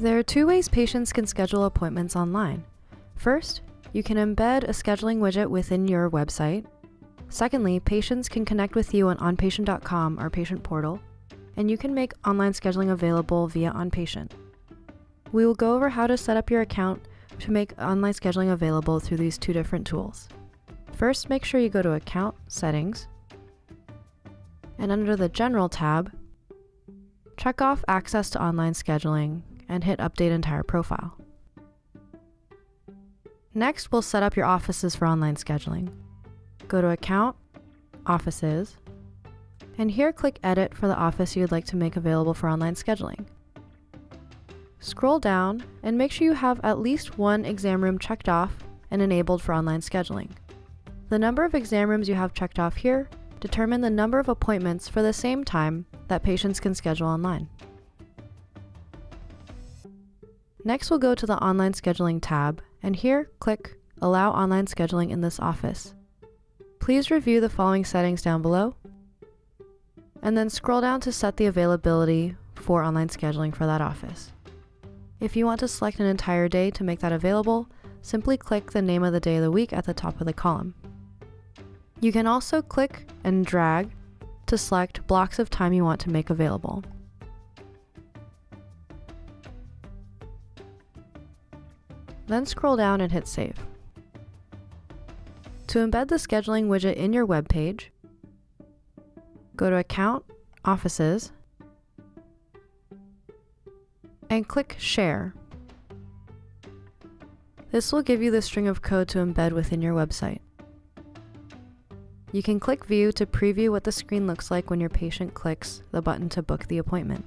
There are two ways patients can schedule appointments online. First, you can embed a scheduling widget within your website. Secondly, patients can connect with you on onpatient.com, our patient portal, and you can make online scheduling available via OnPatient. We will go over how to set up your account to make online scheduling available through these two different tools. First, make sure you go to Account Settings, and under the General tab, check off Access to Online Scheduling and hit Update Entire Profile. Next, we'll set up your offices for online scheduling. Go to Account, Offices, and here click Edit for the office you'd like to make available for online scheduling. Scroll down and make sure you have at least one exam room checked off and enabled for online scheduling. The number of exam rooms you have checked off here determine the number of appointments for the same time that patients can schedule online. Next, we'll go to the Online Scheduling tab, and here click Allow Online Scheduling in this office. Please review the following settings down below, and then scroll down to set the availability for online scheduling for that office. If you want to select an entire day to make that available, simply click the name of the day of the week at the top of the column. You can also click and drag to select blocks of time you want to make available. Then scroll down and hit Save. To embed the scheduling widget in your web page, go to Account, Offices, and click Share. This will give you the string of code to embed within your website. You can click View to preview what the screen looks like when your patient clicks the button to book the appointment.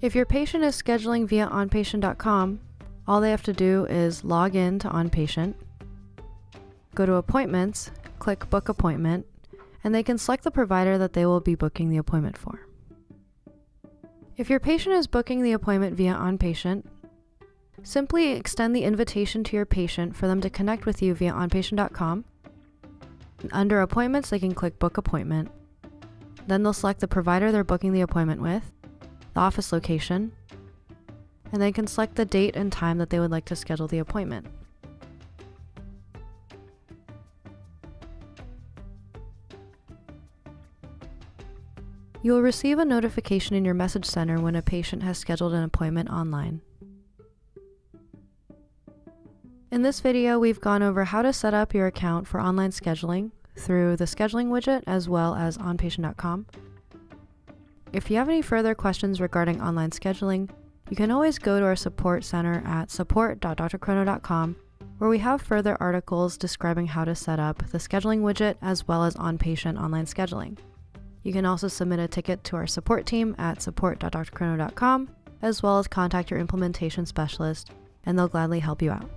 If your patient is scheduling via onpatient.com, all they have to do is log in to OnPatient, go to Appointments, click Book Appointment, and they can select the provider that they will be booking the appointment for. If your patient is booking the appointment via OnPatient, simply extend the invitation to your patient for them to connect with you via onpatient.com. Under Appointments, they can click Book Appointment. Then they'll select the provider they're booking the appointment with, the office location, and they can select the date and time that they would like to schedule the appointment. You will receive a notification in your message center when a patient has scheduled an appointment online. In this video, we've gone over how to set up your account for online scheduling through the scheduling widget as well as onpatient.com. If you have any further questions regarding online scheduling, you can always go to our support center at support.drchrono.com where we have further articles describing how to set up the scheduling widget as well as on-patient online scheduling. You can also submit a ticket to our support team at support.drchrono.com as well as contact your implementation specialist and they'll gladly help you out.